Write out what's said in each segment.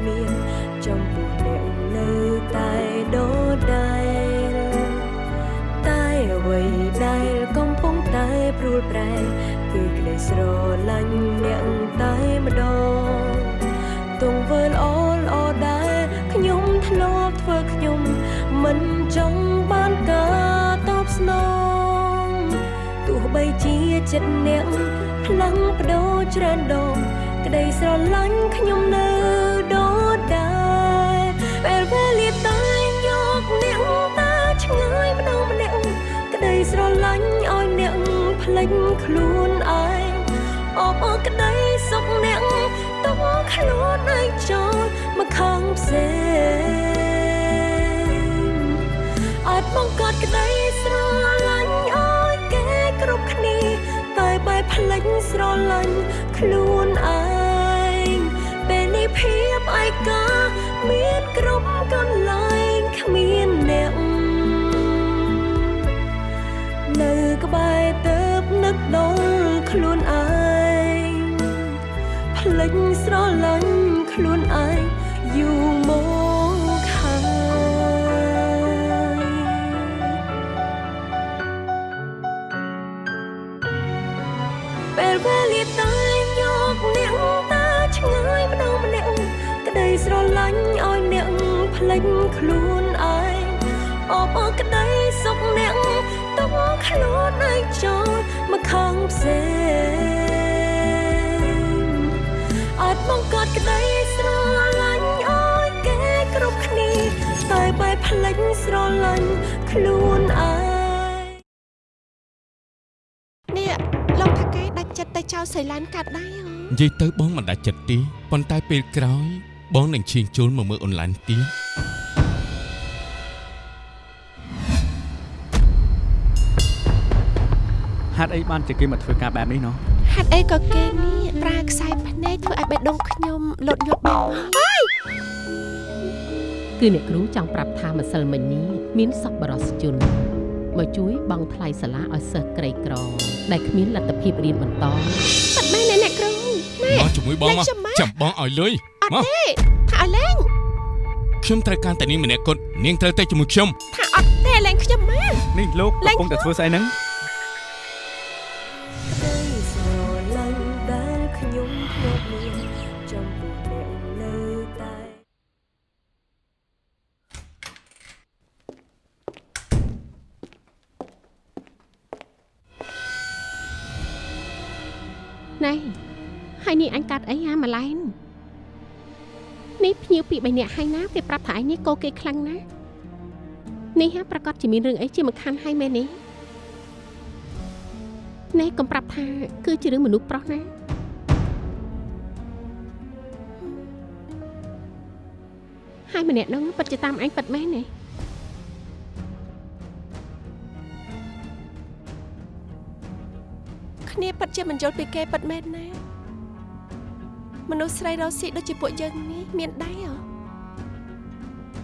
ធ្លាប់មានចំពោះអ្នកនៅតែដូចដែរតែអ្វីដែលកំពុងតែព្រួលប្រែគឺក្តីស្រឡាញ់អ្នកតែម្ដងទង្វើល្អល្អដែរខ្ញុំធ្លាប់ធ្វើខ្ញុំមិនចង់បានការតបស្នងទោះបីជាចិត្តអ្នកផ្លាំងបដូរច្រើនដងក្តីស្រឡាញ់ខ្ញុំនៅ លេចខ្លួនឯងអបអរក្តីសុខអ្នកទុកខ្លួនឯងចូលមកខាងផ្សេងអាចបង្កើតក្តីស្រឡាញ់ឲ្យគេគ្រប់គ្នាតែបែបភ្លេចស្រឡាញ់ខ្លួនឯងពេលនេះភាពឯកាមានគ្រប់កន្លែងគ្មានអ្នកនៅក្បែរទៅ នឹកដល់ខ្លួនឯងភ្លេចស្រឡាញ់ខ្លួនឯងយូរមកហើយពេលវេលាតែយកអ្នកតាឆ្ងាយម្ដងម្នាក់ក្តីស្រឡាញ់ឲ្យអ្នកភ្លេចខ្លួនឯងអបអរក្តីសុខអ្នកទុកខ្លួនឯងចូលមក ខាងផ្សេងអាចបង្កើតក្តីស្រឡាញ់ឲ្យគេគ្រប់គ្នាតែបែបភ្លេចស្រឡាញ់ខ្លួនឯងនេះលោកថាគេដាច់ចិត្តទៅចោលសៃឡានកាត់ដែរហ៎និយាយទៅបងមិនដាច់ចិត្តទេប៉ុន្តែពេលក្រោយបងនឹងឈៀងចូលមកមើលអនឡាញទៀត ហេតុអីបានជាគេមកធ្វើការបែបនេះណោះហេតុអីក៏គេនេះប្រើខ្សែភ្នែកធ្វើឲ្យបេះដូងខ្ញុំលត់យត់បងអើយគឺអ្នកគ្រូចង់ប្រាប់ថាម្សិលមិញនេះមានសប្បុរសជនមកជួយបង់ថ្លៃសាលាឲ្យសិស្សក្រីក្រដែលគ្មានលទ្ធភាពរៀនបន្តប៉ាត់មែនណាអ្នកគ្រូម៉ែមកជាមួយបងមកលេងចាំម៉ាចាំបងឲ្យលុយអត់មកទេថាឲ្យលេងខ្ញុំត្រូវការតែនាងម្នាក់គត់នាងត្រូវតែជាមួយខ្ញុំថាអត់ទេលេងខ្ញុំម៉ែនេះលោកលេកំងពុងតែធ្វើស្អីហ្នឹង ហើយនេះអញកាត់អីហាម៉ាឡែននេះភ្ញៀវពីរបីនាក់ហើយណាគេប្រាប់ថាឯងនេះកោគេខ្លាំងណាស់នេះហាប្រកាសជាមានរឿងអីជាមិនខាន់ហើយមែនទេណែកុំប្រាប់ថា គឺជារឿងមនុស្សប្រុសណាហើយម្នាក់ហ្នឹងពិតជាតាមអញពិតមែនទេគ្នាពិតជាមិនយល់ពីគេពិតមែនណា មនុស្សស្រីរស់ស៊ីដូចជាពួកយើងនេះមានដៃហ៎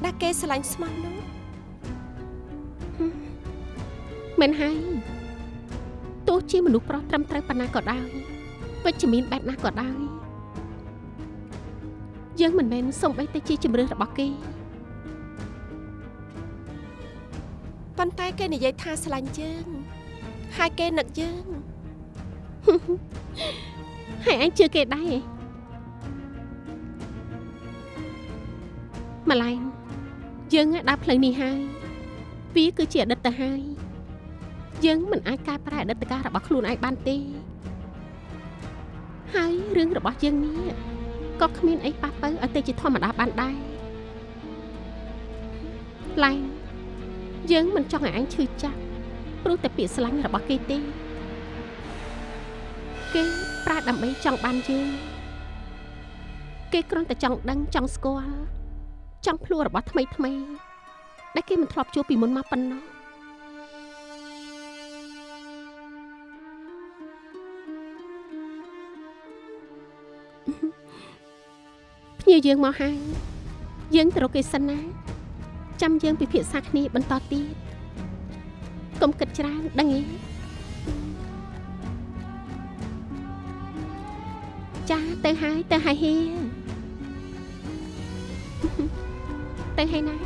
ដែលគេស្រឡាញ់ស្មោះនោះមែនហើយទោះជាមនុស្សប្រុសត្រឹមត្រូវប៉ុណ្ណាក៏ដោយវិជ្ជមានបែបណាក៏ដោយយើងមិនមែនសំបីតែជាជំរឿនរបស់គេប៉ុន្តែគេនិយាយថាស្រឡាញ់យើងហើយគេនឹកយើងហើយអញជឿគេដែរ ម្លែងយើងដើរផ្លូវនេះហើយវាគឺជាអតីតទៅហើយយើងមិនអាចកែប្រែអតីតកាលរបស់ខ្លួនឯងបានទេហើយរឿងរបស់យើងនេះក៏គ្មានអីប៉ះទៅឲ្យទៅជាធម្មតាបានដែរឡែងយើងមិនចង់ឲ្យអញឈឺចាប់ព្រោះតែពាក្យស្លាញ់របស់គេទេគេប្រើដើម្បីចង់បានយើងគេគ្រាន់តែចង់ដឹងចង់ស្គាល់ ចង់ភ្លួរបស់ថ្មីថ្មីដែលគេមិនធ្លាប់ជួបពីមុនមកប៉ុណ្ណោះភ្ញៀវយើងមកហើយយើងទៅរកគេសិនណាចាំយើងពិភាក្សាគ្នាបន្តទៀតកុំគិតច្រើនដឹងទេចាទៅហើយទៅហើយហេ ទៅហើយណា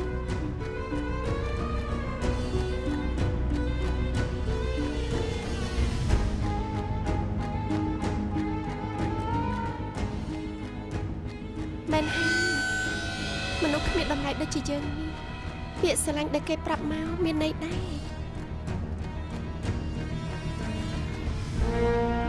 មែនហើយមនុស្សគ្មានតម្លៃដូចជាយើងនេះពាក្យស្រឡាញ់ដែលគេប្រាប់មកមានន័យដែរ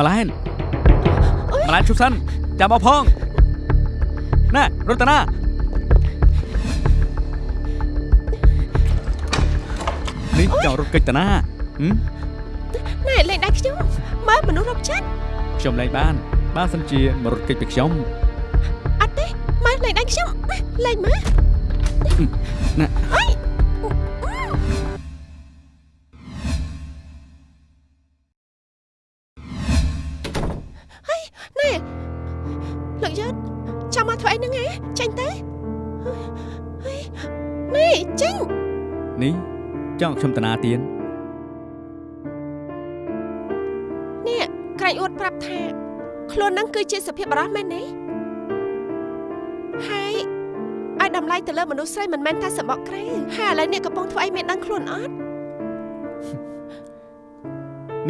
ម៉ាឡែនម៉ាឡែនជុំសិនចាំមកផងណែរតនានេះចង់រត់កិច្ចតាណាហឹមណែលេងដៃខ្ញុំមើលមនុស្សរកចិត្តខ្ញុំលែងបាន បានសិនជាមករត់កិច្ចពីខ្ញុំអត់ទេមើលលេងដៃខ្ញុំលេងមើលណែ លោកយឺតចាំមកធ្វើអីហ្នឹងហ៎ចាញ់ទៅហើយណែចាញ់នេះចង់ខ្ញុំតាណាទៀននេះក្រែងអួតប្រាប់ថាខ្លួនហ្នឹងគឺជាសុភាពបរោះមែនទេហើយឲ្យតម្លៃទៅលើមនុស្សស្រីមិនមែនតែសម្បកក្រែហើយឥឡូវនេះកំពុងធ្វើអីមានដឹងខ្លួនអត់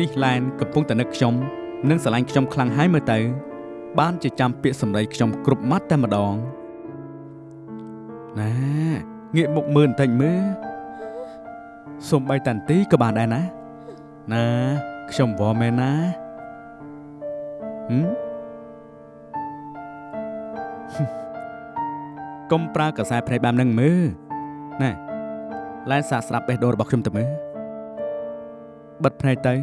នេះឡែនកំពុងតែនឹកខ្ញុំនិងស្រឡាញ់ខ្ញុំខ្លាំងហើយមើលទៅ បានជាចាំពាក្យសម្ដីខ្ញុំគ្រប់ម៉ាត់តែម្ដងណែងាកមុខមើលបន្តិចមើលសំបីតាន់ទីក៏បានដែរណាណាខ្ញុំវល់មែនណាហឹមកុំប្រើកសែភ្នែកបែបហ្នឹងមើលណែឡែនសាកស្ដាប់បេះដូងរបស់ខ្ញុំទៅមើលបិទភ្នែកទៅ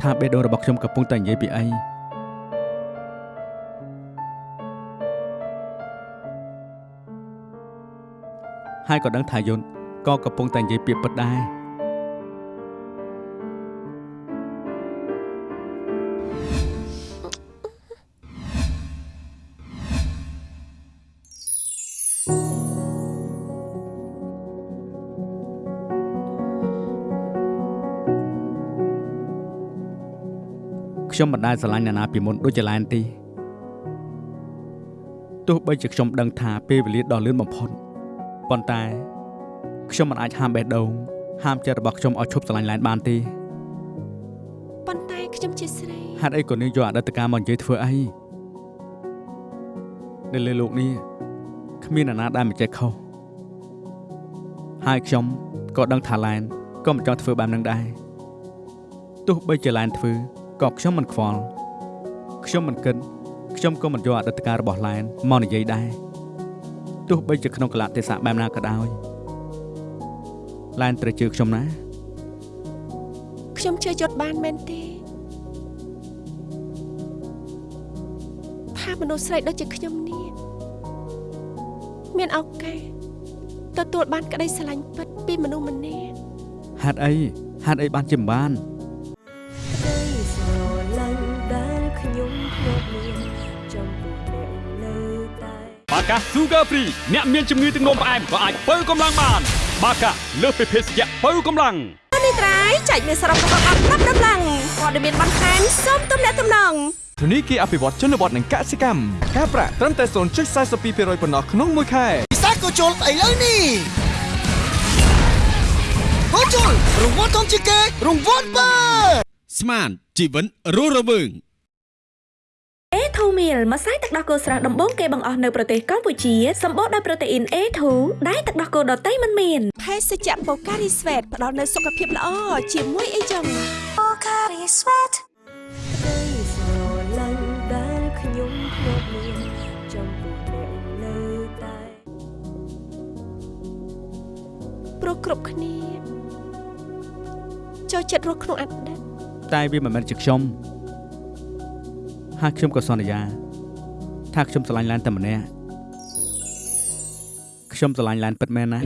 ថាបេះដូងរបស់ខ្ញុំកំពុងតែនិយាយពីអី ហើយក៏ដឹងថាយន្តក៏កំពុងតែនិយាយពាក្យពិតដែរខ្ញុំមិនដែលស្រឡាញ់អ្នកណាពីមុនដូចជាឡែនទីទោះបីជាខ្ញុំដឹងថាពេលវេលាដ៏លឿនបំផុត ប៉ុន្តែខ្ញុំមិនអាចហាមបេះដូងហាមចិត្តរបស់ខ្ញុំឲ្យឈប់ស្រឡាញ់ឡែនបានទេប៉ុន្តែខ្ញុំជាស្រីហេតុអីក៏នាងយកអតីតកាលមកនិយាយធ្វើអីនៅលើលោកនេះគ្មានអ្នកណាដែលមិនចេះខុសហើយខ្ញុំក៏ដឹងថាឡែនក៏មិនចង់ធ្វើបែបហ្នឹងដែរទោះបីជាឡែនធ្វើក៏ខ្ញុំមិនខ្វល់ខ្ញុំមិនគិតខ្ញុំក៏មិនយកអតីតកាលរបស់ឡែនមកនិយាយដែរ ទោះបីជាក្នុងកលៈទេសៈបែបណាក៏ដោយឡែនត្រូវជឿខ្ញុំណាខ្ញុំជឿយត់បានមែនទេថាមនុស្សស្រីដូចជាខ្ញុំនេះមានឱកាសទទួលបានក្តីស្រឡាញ់ពិតពីមនុស្សម្នាក់ហេតុអីហេតុអីបានជាមិនបាន បាកា Sugar Free អ្នកមានជំងឺទឹកនោមផ្អែមក៏អាចបើកម្លាំងបាន បាកាលើសពីភេសជ្ជៈបើកម្លាំងនេះត្រៃចែកមានសរុបរបស់អត់ប្រាប់ដំឡើងព័ត៌មានបន្ថែមសូមទំនាក់ទំនងធនីគារអភិវឌ្ឍជនបទនិងកសិកម្មការប្រាក់ត្រឹមតែ0.42%ប៉ុណ្ណោះក្នុងមួយខែពិសេសក៏ជុលស្អីលើនេះក៏ជុលរង្វាន់ធំជាងគេរង្វាន់បើស្មានជីវិតរស់រវើង A2 meal ម្សៅទឹកដោះគោស្រស់ដំបូងគេបង្អស់នៅប្រទេសកម្ពុជាសម្បូរដោយប្រូតេអ៊ីន A2 ដែលទឹកដោះគោដតៃមិនមានភេសជ្ជៈបូការីស្វេតផ្ដល់នូវសុខភាពល្អជាមួយអីចឹងក្តីស្រឡាញ់ដែលខ្ញុំធ្លាប់មានចំពោះអ្នកនៅតែព្រោះគ្រប់គ្នាចូលចិត្តរស់ក្នុងអតីតតែវាមិនមែនជាខ្ញុំ ហើយខ្ញុំក៏សន្យាថាខ្ញុំស្រឡាញ់ឡានតែម្នាក់ខ្ញុំស្រឡាញ់ឡានពិតមែនណា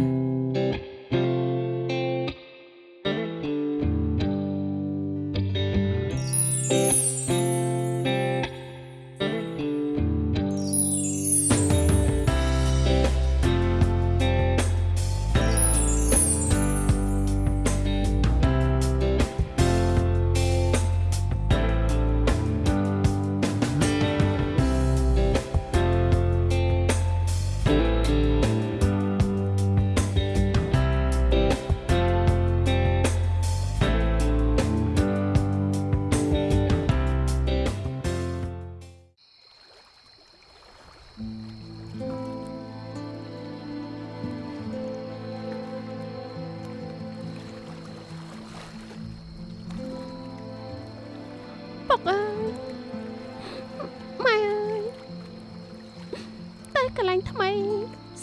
ងថ្មី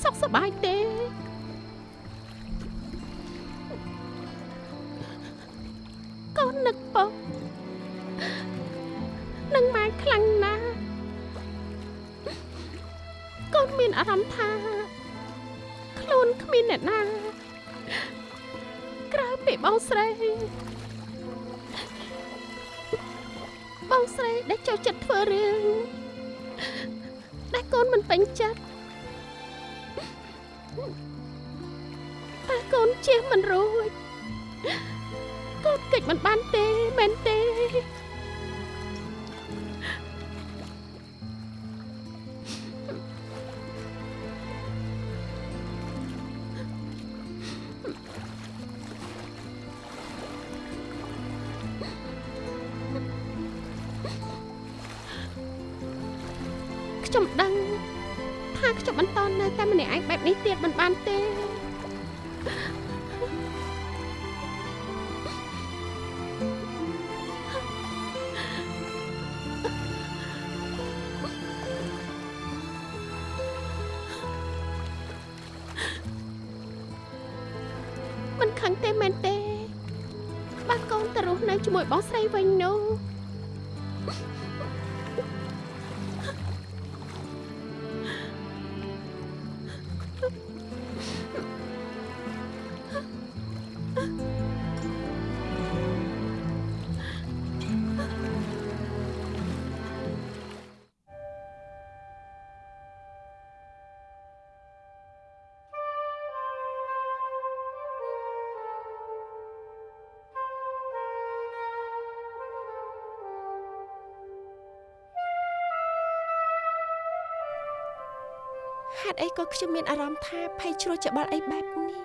សុខសប្បាយទេកូននឹកពុកនឹងម៉ែខ្លាំងណាស់កូនមានអារម្មណ៍ថាខ្លួនគ្មានអ្នកណាក្រៅពីបងស្រីបងស្រីដែលចូលចិត្តធ្វើរឿងដែលកូនមិនពេញចិត្ត តែកូនជៀសមិនរួចកូនកិច្ចមិនបានទេមែនទេ ទេមែនទេបើកូនទៅរស់នៅជាមួយបងស្រីវិញនោះ ក៏ខ្ញុំមានអារម្មណ៍ថាភ័យជ្រួលច្បល់អីបែបនេះ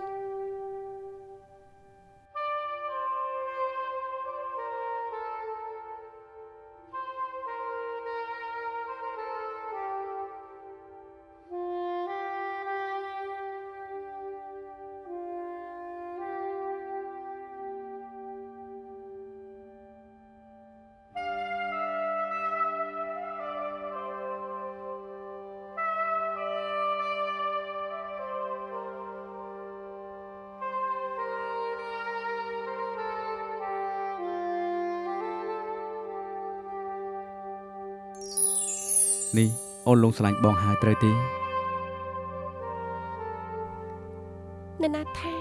នេះអូនលងស្រឡាញ់បងហើយត្រូវទេអ្នកណាថា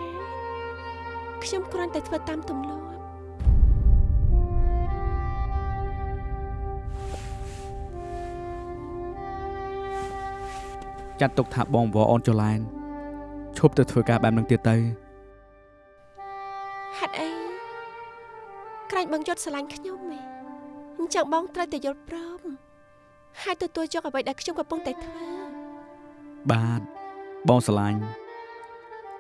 ខ្ញុំគ្រាន់តែធ្វើតាមទម្លាប់ចាត់ទុកថាបងវអូនចុះឡែនឈប់ទៅធ្វើការបែបនឹងទៀតទៅហេតុអីក្រែងបងយត់ស្រឡាញ់ខ្ញុំហ៎អញ្ចឹងបងត្រូវតែយល់ព្រម ហើយទទួលយកអ្វីដែលខ្ញុំកំពុងតែធ្វើបាទបងស្រឡាញ់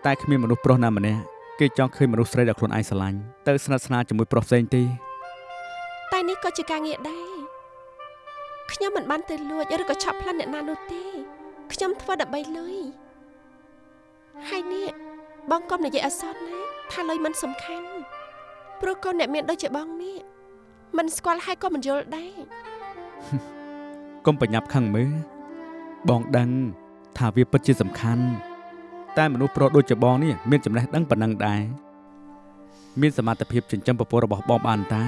តែគ្មានមនុស្សប្រុសណាម្នាក់គេចង់ឃើញមនុស្សស្រីដែលខ្លួនឯងស្រឡាញ់ទៅស្និទ្ធស្នាលជាមួយប្រុសផ្សេងទេតែនេះក៏ជាការងារដែរខ្ញុំមិនបានទៅលួចឬក៏ឆក់ប្លន់អ្នកណានោះទេខ្ញុំធ្វើដើម្បីលុយហើយនេះបងកុំនិយាយអសត់ណាថាលុយមិនសំខាន់ព្រោះកូនអ្នកមានដូចជាបងនេះមិនស្គាល់ហើយក៏មិនយល់ដែរកុំ ប្រញាប់ខឹងមើលបងដឹងថាវាពិតជាសំខាន់តែមនុស្សប្រុសដូចជាបងនេះមានចំណេះដឹងប៉ុណ្ណឹងដែរមានសមត្ថភាពចិញ្ចឹមប្រពន្ធរបស់បងបានតា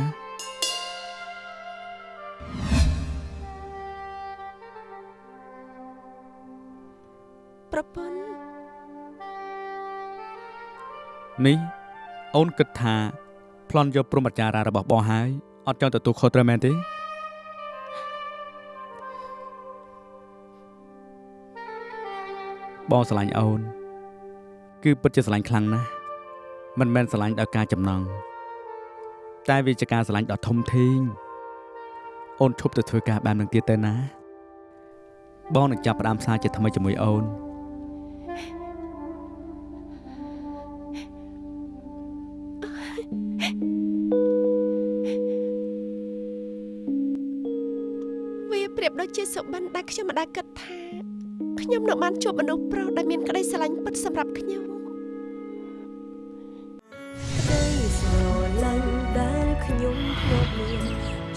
ប្រពន្ធនេះអូនគិតថាប្លន់យកព្រមចារារបស់បងហើយអត់ចង់ទទួលខុសត្រូវមែនទេ បងស្រឡាញ់អូន គឺពិតជាស្រឡាញ់ខ្លាំងណាស់មិនមែនស្រឡាញ់ដោយការចំណងតែវាជាការស្រឡាញ់ដ៏ធំធេងអូនឈប់ទៅធ្វើការបែបនឹងទៀតទៅណាបងនឹងចាប់ផ្ដើមសារជាថ្មីជាមួយអូនវាប្រៀបដូចជាសុបិនដែលខ្ញុំមិនដែលគិតថា ខ្ញុំនឹងបានជួបមនុស្សប្រុសដែលមានក្តីស្រឡាញ់ពិតសម្រាប់ខ្ញុំក្តីស្រឡាញ់ដែលខ្ញុំធ្លាប់មាន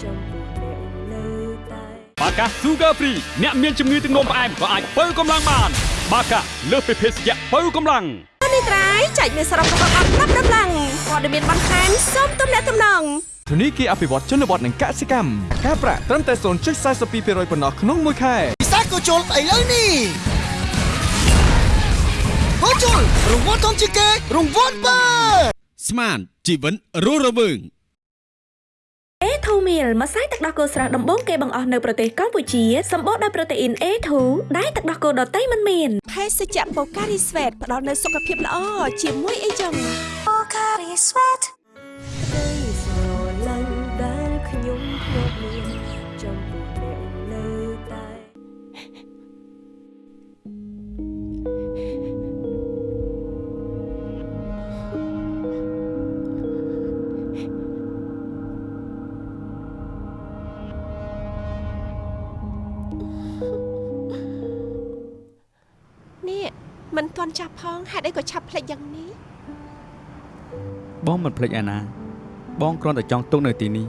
ចំពោះអ្នកនៅតែបាកា Sugar Free អ្នកមានជំងឺទឹកនោមផ្អែមក៏អាចបើកម្លាំងបាន បាកាលើសពីភេសជ្ជៈបើកម្លាំងនេះត្រៃចែកមានសរុបរបស់អត់ប្រាប់ដំឡើងព័ត៌មានបន្ថែមសូមទំនាក់ទំនងធនីគារអភិវឌ្ឍជនបទនិងកសិកម្មការប្រាក់ត្រឹមតែ0.42%ប៉ុណ្ណោះក្នុងមួយខែពិសេសក៏ ជុលស្អីលើនេះហូជុលរង្វាន់ធំជាងគេរង្វាន់បើស្មានជីវិតរស់រវើង A2 meal ម្សៅទឹកដោះគោស្រស់ដំបូងគេបង្អស់នៅប្រទេសកម្ពុជាសម្បូរដោយប្រូតេអ៊ីន A2 ដែលទឹកដោះគោដតៃមិនមានភេសជ្ជៈបូការីស្វេតផ្ដល់នូវសុខភាពល្អជាមួយអីចឹងក្តីស្រឡាញ់ដែលខ្ញុំធ្លាប់មានចំពោះអ្នកនៅ ហេតុអីក៏ឆាប់ភ្លេចយ៉ាងនេះបងមិនភ្លេចឯណា បងគ្រាន់តែចង់ទុកនៅទីនេះ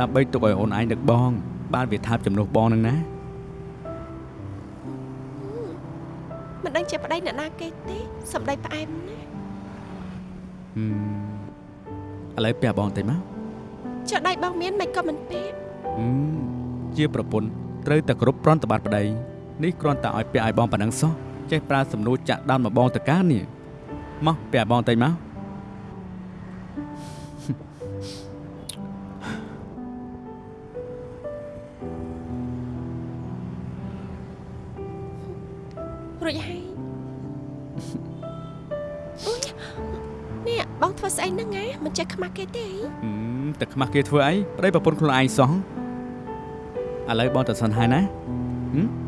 ដើម្បីទុកឲ្យអូនឯងនឹកបង បានវាថាបចំនួនបងនឹងណាមិនដឹងជាប្តីអ្នកណាគេទេសំដីផ្អែមណាស់ហឹមឥឡូវពះបងតិចមកចុះដៃបងមានមិនក៏មិនពេកហឹមជាប្រពន្ធត្រូវតែគ្រប់ប្រន់តបាត់ប្តីនេះគ្រាន់តែឲ្យពះឲ្យបងប៉ុណ្ណឹងសោះ ចេះប្រើសំណួរចាក់ដោនមកបងតកានេះមកពះបងតិចមករួចហើយអូយនេះបងធ្វើស្អីហ្នឹងហ៎មិនចេះខ្មាស់គេទេហឹមតែខ្មាស់គេធ្វើអីប្តីប្រពន្ធខ្លួនឯងសោះឥឡូវបងទៅសិនហើយណាហឹម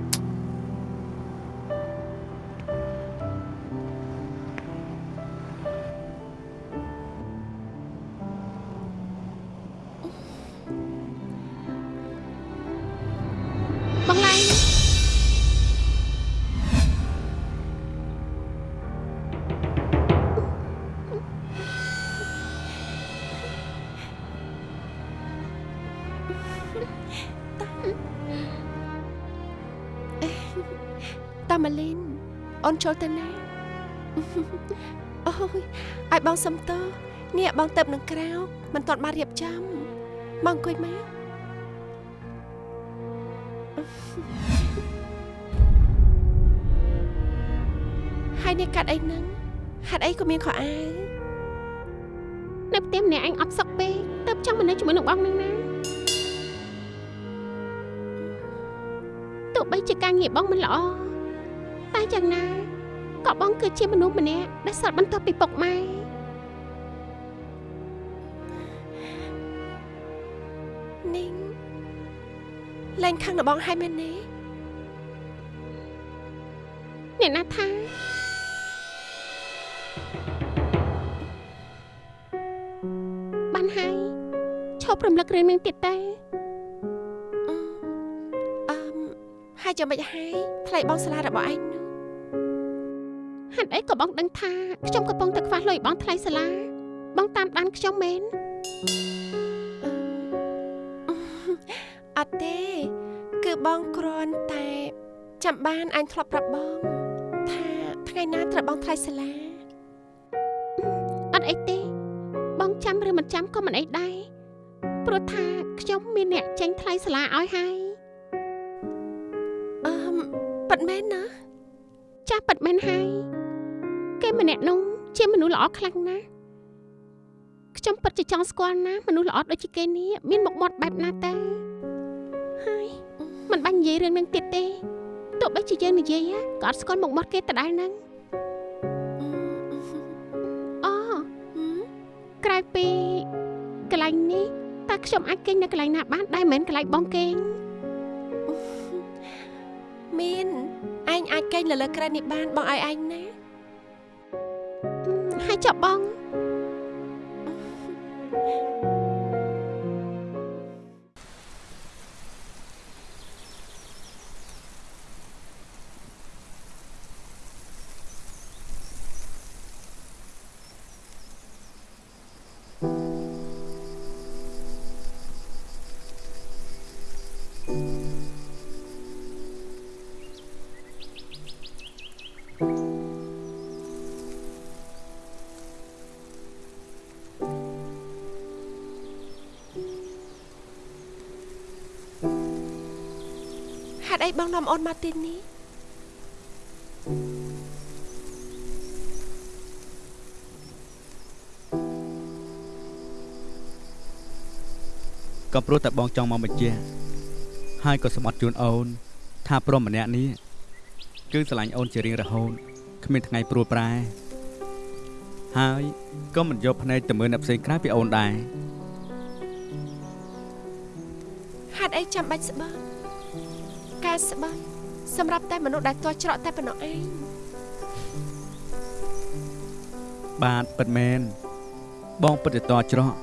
មិនទាន់បានរៀបចំមកអង្គុយមកហើយនេះកាត់អីហ្នឹងហាត់អីក៏មានខោអាវនៅផ្ទះម្នាក់អញអត់សុខពេកទៅចង់មកនៅជាមួយនឹងបងនឹងណាទោះបីជាការងារបងមិនល្អតែយ៉ាងណាក៏បងគឺជាមនុស្សម្នាក់ដែលសល់បន្ទាប់ពីពុកម៉ែ លែងខាងរបស់ហើយមែនទេអ្នកណាថាបានហើយឈប់រំលឹករឿងនឹងទៀតទេអឺមហើយចាំមិនហើយថ្លៃបងសាលារបស់ឯងនោះហេតុអីក៏បងដឹងថាខ្ញុំកំពុងតែខ្វះលុយបងថ្លៃសាលាបងតាមដានខ្ញុំមែន បងគ្រាន់តែ ចាំបានអញធ្លាប់ប្រាប់បង ថាថ្ងៃណាត្រូវបងថ្លៃសាលាអត់អីទេ បងចាំឬមិនចាំក៏មិនអីដែរព្រោះថាខ្ញុំមានអ្នកចេញថ្លៃសាលាឲ្យហើយអឺមប៉ិតមែនណាចាស់ប៉ិតមែនហើយគេម្នាក់នោះជាមនុស្សល្អខ្លាំងណាស់ខ្ញុំពិតជាចង់ស្គាល់ណាមនុស្សល្អដូចជាគេនេះមានមុខមាត់បែបណាទៅហើយ មិនបាញ់និយាយរឿងនឹងទៀតទេទោះបីជាយើងនិយាយក៏អត់ស្គាល់មុខមាត់គេដដែលហ្នឹងអូក្រៅពីកន្លែងនេះតើខ្ញុំអាចគេងនៅកន្លែងណាបានដែរមិនមែនកន្លែងបងគេងមានឯងអាចកេងនៅលើក្រែននេះបានបងឲ្យឯងណាហើយចាប់បងហេ តុអីបងនាំអូនមកទីនេះក៏ព្រោះតែបងចង់មកបញ្ជាក់ហើយក៏សម្បត្តិជូនអូន ថាព្រមម្នាក់នេះគឺស្រឡាញ់អូនជារៀងរហូតគ្មានថ្ងៃព្រួលប្រែហើយក៏មិនយកភ្នែកទៅមើលអ្នកផ្សេងក្រៅពីអូនដែរហេតុអីចាំបាច់ស្បត់ ការស្បត់សម្រាប់តែមនុស្សដែលទាស់ច្រកតែប៉ុណ្ណោះឯងបាទពិតមែនបងពិតជាតច្រក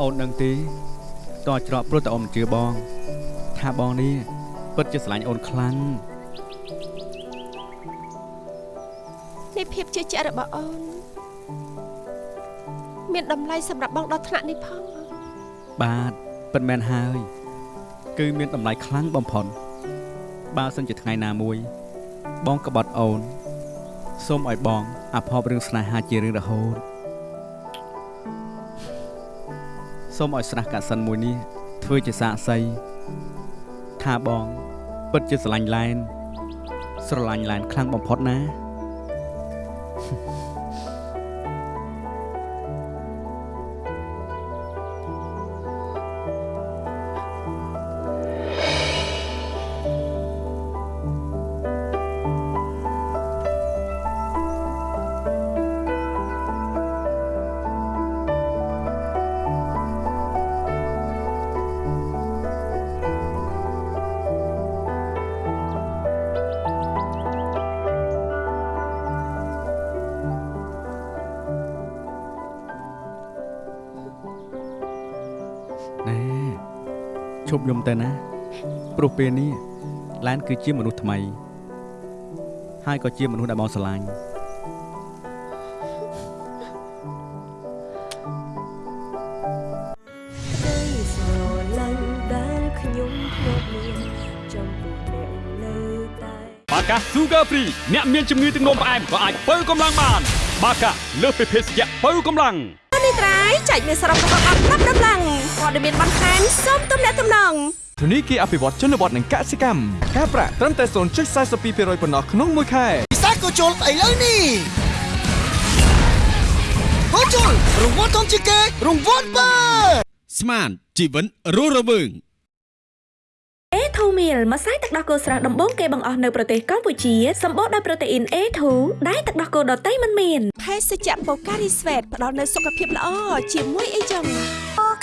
អូននឹងទេតច្រកព្រោះតែអូនមិនជឿបង ថាបងនេះពិតជាស្រឡាញ់អូនខ្លាំងនេះភាពជឿជាក់របស់អូនមានតម្លៃសម្រាប់បងដល់ថ្នាក់នេះផងបាទពិតមែនហើយ គឺមានតម្លៃខ្លាំងបំផុតបើសិនជាថ្ងៃណាមួយ បងក្បត់អូនសូមឲ្យបងអភ័ព្វរឿងស្នេហាជារឿងរហូតសូមឲ្យស្រះកាសិនមួយនេះធ្វើជាសាក្សីថាបងពិតជាស្រឡាញ់ឡែនស្រឡាញ់ឡែនខ្លាំងបំផុតណាណែ ឈប់យំទៅណាព្រោះពេលនេះឡានគឺជាមនុស្សថ្មី ហើយក៏ជាមនុស្សដែលបងស្រឡាញ់ក្តីស្រឡាញ់ដែលខ្ញុំធ្លាប់មានចំពោះអ្នកនៅតែបាកា Sugar Free អ្នកមានជំងឺទឹកនោមផ្អែមក៏អាចបើកម្លាំងបាន បាកាលើសពីភេសជ្ជៈបើកម្លាំងនេះត្រៃចែកមានសរុបរបស់អត់ប្រាប់ដំឡើង ព័ត៌មានបន្ថែមសូមទំនាក់ទំនងធនីគារអភិវឌ្ឍជនបទនិងកសិកម្មការប្រាក់ត្រឹមតែ0.42%ប៉ុណ្ណោះក្នុងមួយខែពិសេសក៏ជុលស្អីលើនេះហូជុលរង្វាន់ធំជាងគេរង្វាន់បើស្មានជីវិតរស់រវើង A2 meal ម្សៅទឹកដោះគោស្រស់ដំបូងគេបង្អស់នៅប្រទេសកម្ពុជាសម្បូរដោយប្រូតេអ៊ីន A2 ដែលទឹកដោះគោដតៃមិនមានភេសជ្ជៈបូការីស្វេតផ្ដល់នូវសុខភាពល្អជាមួយអីចឹង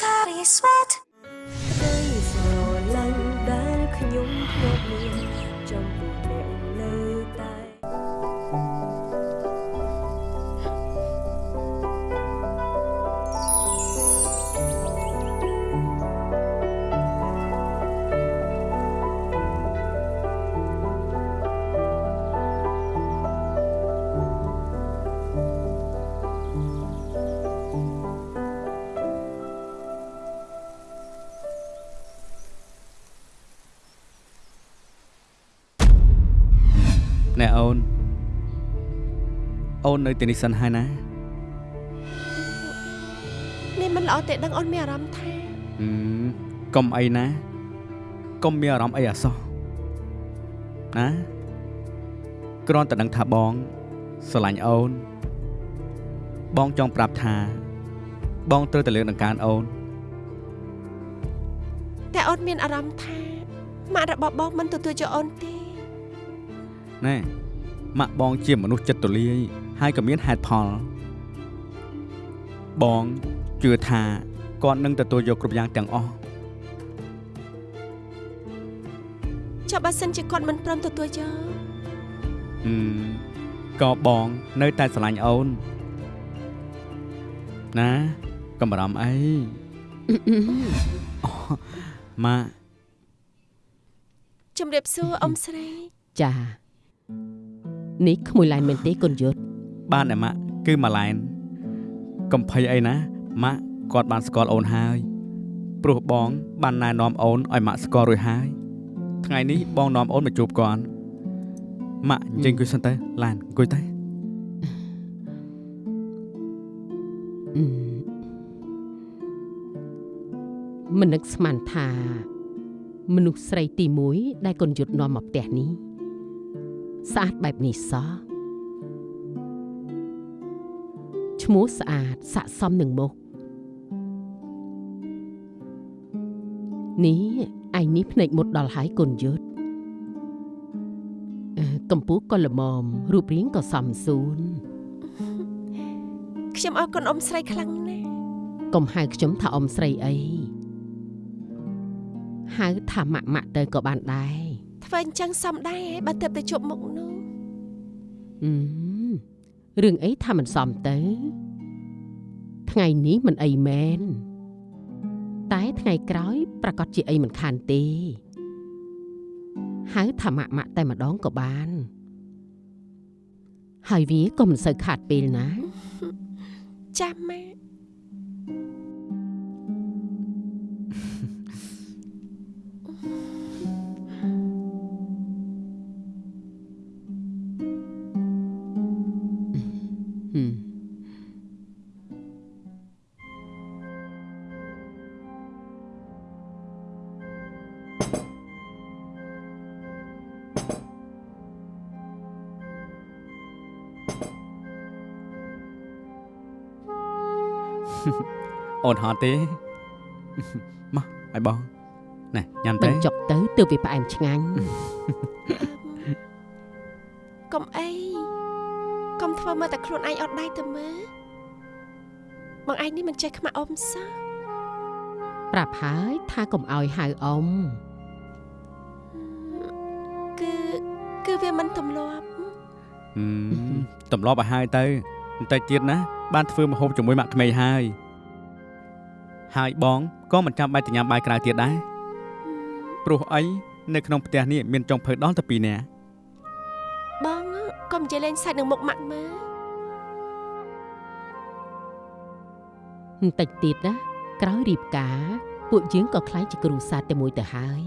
ក្តី ណែអូនអូននៅទីនេះសិនហើយណានេះមិនល្អទេដឹងអូនមានអារម្មណ៍ថាហឹមកុំអីណាកុំមានអារម្មណ៍អីអាសោះណាគ្រាន់តែដឹងថាបងស្រឡាញ់អូន បងចង់ប្រាប់ថា បងត្រូវតែលើកដង្កើងអូនតែអូនមានអារម្មណ៍ថាម៉ាក់របស់បងមិនទទួលយកអូនទេណែ ម៉ាក់បងជាមនុស្សចិត្តទូលាយហើយក៏មានហេតុផលបងជឿថាគាត់នឹងទទួលយកគ្រប់យ៉ាងទាំងអស់ចុះបើសិនជាគាត់មិនព្រមទទួលយកអឺក៏បងនៅតែស្រឡាញ់អូនណាកុំបារម្ភអីអូម៉ាក់ជំរាបសួរអ៊ំស្រីចា នេះក្មួយឡែនមែនទេកូនយុទ្ធបានតែម៉ាក់គឺម៉ាឡែនកំភៃអីណាម៉ាក់គាត់បានស្គាល់អូនហើយព្រោះបងបានណែនាំអូនឲ្យម៉ាក់ស្គាល់រួចហើយថ្ងៃនេះបងនាំអូនមកជួបគាត់ម៉ាក់អញ្ចឹងអង្គុយសិនទៅឡានអង្គុយទៅអឺមិននឹកស្មានថា មនុស្សស្រីទី1ដែលកូនយុទ្ធនាំមកផ្ទះនេះ ស្អាតបែបនេះសោះឈ្មោះស្អាតស័ក្តិសមនឹងមុខនេះឯងនេះភ្នែកមុតដល់ហើយកូនយុទ្ធអឺកម្ពស់ក៏ល្មមរូបរាងក៏សមសួនខ្ញុំអរគុណអ៊ំស្រីខ្លាំងណាស់កុំហៅខ្ញុំថាអ៊ំស្រីអីហៅថាម៉ាក់ម៉ាក់ទៅក៏បានដែរ ធ្វើអញ្ចឹងសមដែរបើទៅទៅជប់មុខនោះអឺរឿងអីថាមិនសមទៅ ថ្ងៃនេះមិនអីមែនតែថ្ងៃក្រោយ ប្រកាសជាអីមិនខានទេហៅថាម៉ាក់ម៉ាក់តែម្ដងក៏បាន ហើយវាក៏មិនសូវខាតពេលណាចាំម៉ាក់ អូនហត់ទេមកឲ្យបងណែញ៉ាំទៅបញ្ចុកទៅទើបវាផ្អែមឆ្ងាញ់កុំអីកុំធ្វើមើលតែខ្លួនឯងអត់ដៃទៅមើលបងឯងនេះមិនចេះខ្មាស់អ៊ំសោះប្រាប់ហើយថាកុំឲ្យហៅអ៊ំគឺគឺវាមិនទម្លាប់ហឹមទម្លាប់ឲ្យហើយទៅបន្តិចទៀតណាបានធ្វើម្ហូបជាមួយម៉ាក់ក្មេងហើយ ហើយបងក៏មិនចាំបាច់ទៅញ៉ាំបាយក្រៅទៀតដែរព្រោះអីនៅក្នុងផ្ទះនេះមានចុងភៅដល់តែពីរនាក់បងកុំនិយាយលេងសាច់នឹងមុខម៉ាក់មើលបន្តិចទៀតណាក្រោយរៀបការពួកយើងក៏ខ្លាយជាគ្រូសាស្ត្រតែមួយទៅហើយ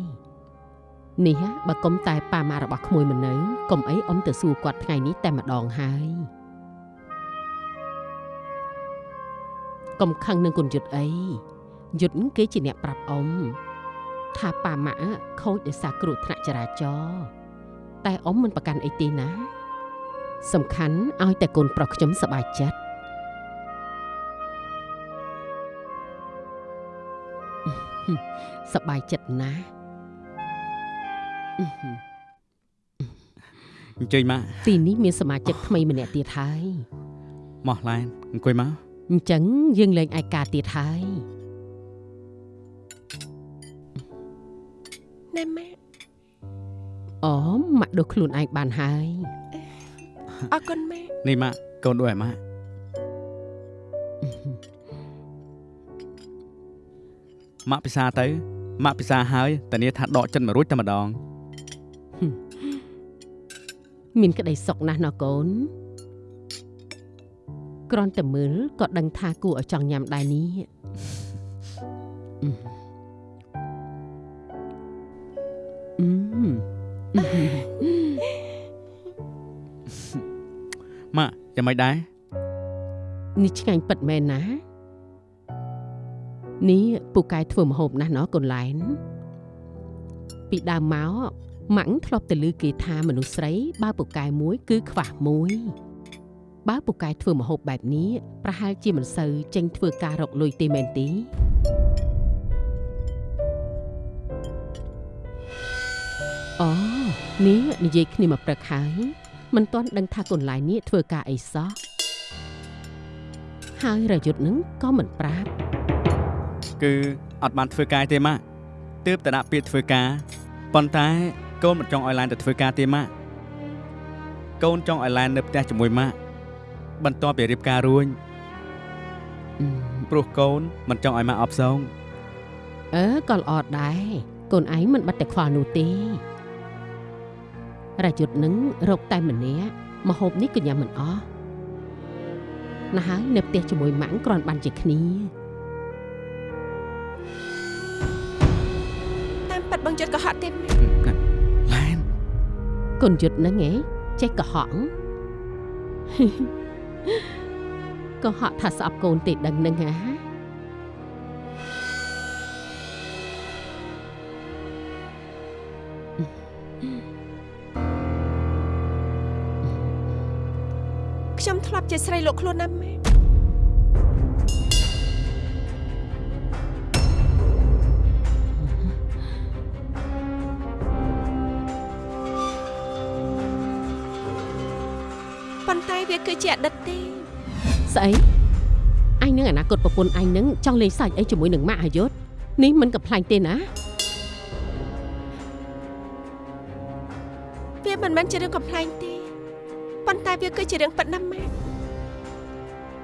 នេះហ่ะបើកុំតែប៉ាម៉ាក់របស់ក្មួយមិននៅកុំអីអ៊ំទៅសួរគាត់ថ្ងៃនេះតែម្ដងហើយ កុំខឹងនឹងគុណយុទ្ធអីយុទ្ធគេជាអ្នកប្រាប់អ៊ំថាប៉ាម៉ាក់ខូចដោយសារគ្រោះថ្នាក់ចរាចរណ៍តែអ៊ំមិនប្រកាន់អីទេណា សំខាន់ឲ្យតែកូនប្រុសខ្ញុំសប្បាយចិត្តសប្បាយចិត្តណាស់អឺហឺអញ្ជើញម៉ាក់ទីនេះមានសមាជិកថ្មីម្នាក់ទៀតហើយមកឡែនអង្គុយមក អញ្ចឹងយើងលេងឯកាទៀតហើយណែម៉ាក់អូម៉ាក់ដុសខ្លួនឯងបានហើយអរគុណម៉ាក់នេះម៉ាក់កូនដួយឲ្យម៉ាក់ម៉ាក់ពិសាទៅម៉ាក់ពិសាហើយតានាថាដកចិត្តមករួចតែម្ដង មានក្តីសុខណាស់ណោះកូន គ្រាន់តែមើលក៏ដឹងថាគួរឲ្យចង់ញ៉ាំដែរនេះអឺអឺម៉ាក់យ៉ាងម៉េចដែរនេះឆ្ងាញ់ពិតមែនណានេះពូកែធ្វើម្ហូបណាស់ណោះកូនឡែនពីដើមមកម៉ាក់ធ្លាប់ទៅឮគេថាមនុស្សស្រីបើពូកែមួយ គឺខ្វះមួយ បើពូកែធ្វើម្ហូបបែបនេះប្រហែលជាមិនសូវចេញធ្វើការរកលុយទេមែនទេអូនេះនិយាយគ្នាមកព្រឹកហើយមិនទាន់ដឹងថាកូនឡាយនេះធ្វើការអីសោះហើយរយុទ្ធនឹងក៏មិនប្រាប់គឺអត់បានធ្វើការទេម៉ាក់ទើបតែដាក់ពាក្យធ្វើការប៉ុន្តែកូនមិនចង់ឲ្យឡានទៅធ្វើការទេម៉ាក់កូនចង់ឲ្យឡាននៅផ្ទះជាមួយម៉ាក់ បន្ទាប់ពីរៀបការរួចអឺព្រោះកូនមិនចង់ឲ្យម៉ាក់អបសងអឺក៏ល្អដែរកូនឯងមិនបាត់តែខ្វល់នោះទេរយុទ្ធនឹងរកតែម្នាក់មហូបនេះក៏ញ៉ាំមិនអស់ណាស់ហើយនៅផ្ទះជាមួយម៉ាក់គ្រាន់បានជាគ្នាតាមប៉ាត់បងយុទ្ធក៏ហត់ទេឡានកូនយុទ្ធនឹងឯងចេះកុហក កុហកថាស្អប់កូនទេដឹងនឹងហ่าខ្ញុំធ្លាប់ជាស្រីលោកខ្លួនណាស់ម៉ែ ប៉ុន្តែវាគឺជាអតីតទេស្អីអញនឹងអនាគតប្រពន្ធអញនឹងចង់លេងសាច់អីជាមួយនឹងម៉ាក់អាយុធនេះមិនកំ pl ាញ់ទេណាវាមិនមែនជារឿងកំ pl ែងទេប៉ុន្តែវាគឺជារឿងពិតណាស់ម៉ែ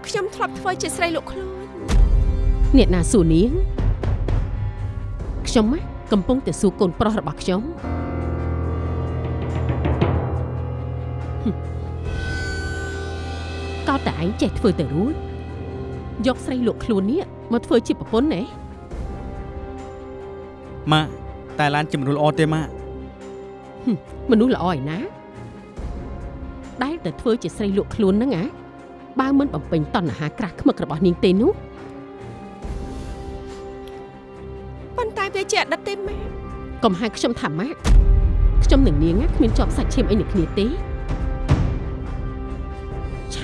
ខ្ញុំធ្លាប់ធ្វើជាស្រីលោកខ្លួនអ្នកណាសួរនាងខ្ញុំណាកំពុងតែសួរកូនប្រុសរបស់ខ្ញុំហឹម កោតតែឯងចេះធ្វើទៅរួចយកស្រីលក់ខ្លួននេះមកធ្វើជាប្រពន្ធណែម៉ាក់តែឡានជាមនុស្សល្អទេម៉ាក់មនុស្សល្អឯណាដែលតែធ្វើជាស្រីលក់ខ្លួនហ្នឹងអាបើមិនបំពេញតណ្ហាក្រាស់ខ្មឹករបស់នាងទេនោះប៉ុន្តែវាជាអតីតទេម៉ែកុំហៅខ្ញុំថាម៉ាក់ខ្ញុំនឹងនាងណាគ្មានជាប់សាច់ឈាមអីនឹងគ្នាទេ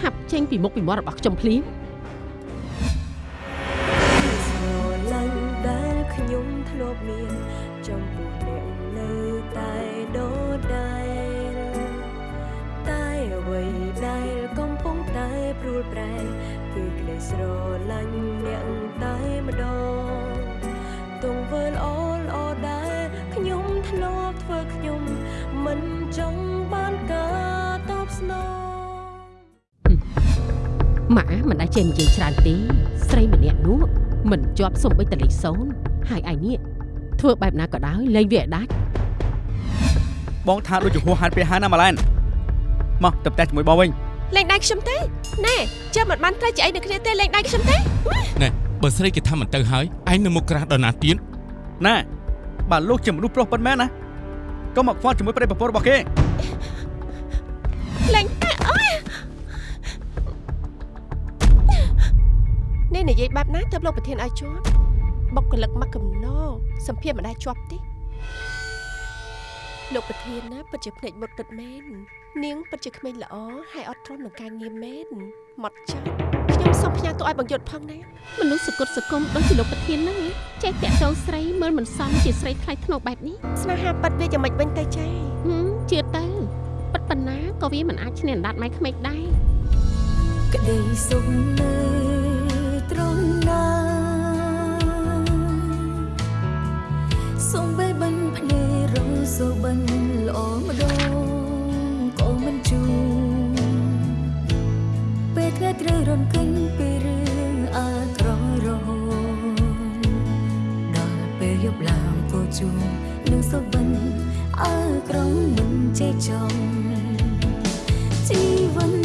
ឆាប់ចេញពីមុខពីមាត់របស់ខ្ញុំភ្លាម ចេះនិយាយច្រើនទេស្រីម្នាក់នោះមិនជាប់សំបីតលេខសូនហើយឯនេះធ្វើបែបណាក៏ដោយលែងវាឲ្យដាច់បងថាដូចជាហួសហាត់ពេលហើយណាម៉ាឡែនមកទៅផ្ទះជាមួយបងវិញលេងដៃខ្ញុំទេណែជើមិនបានត្រូវជាអីនៅគ្នាទេលេងដៃខ្ញុំទេណែបើស្រីគេថាមិនទៅហើយឯងនៅមុខក្រាស់ដល់ណាទៀតណែបើលោកជាមនុស្សប្រុសប៉ុណ្ណែនណាកុំមកខ្វល់ជាមួយប្តីប្រពន្ធរបស់គេលេង នេះនិយាយបែបណាទៅលោកប្រធានឲ្យជាប់បុគ្គលិកមកកំណោសម្ភារមិនដែលជាប់ទេលោកប្រធានណាពិតជាភ្នែកមុតទឹកមែននាងពិតជាក្មេងល្អហើយអត់ទ្រាំនឹងការងារមែនមកចាស់ខ្ញុំសូមផ្ញើទូឲ្យបងយុទ្ធផងណាមនុស្សសគុតសគុំដូចជាលោកប្រធានហ្នឹងឯងចេះតាក់ទងស្រីមើលមិនសមជាស្រីថ្លៃថ្នូរបែបនេះស្នេហាប៉ិតវាយ៉ាងម៉េចវិញទៅចាហឹមជឿទៅប៉ិតប៉ុណ្ណាក៏វាមិនអាចឈ្នះអណ្ដាតម៉ៃក្មេកដែរក្តីសុខនៅ សូមបីបាញ់ភ្នែករសូបិនល្អម្ដងក៏មិនជួពេលថ្ងៃត្រូវរំកិនពីរឿងអាក្រក់រហូតដល់ពេលយប់ឡើងក៏ជួនឹងសូបិនអាក្រក់មិនចេះចង់ជីវិត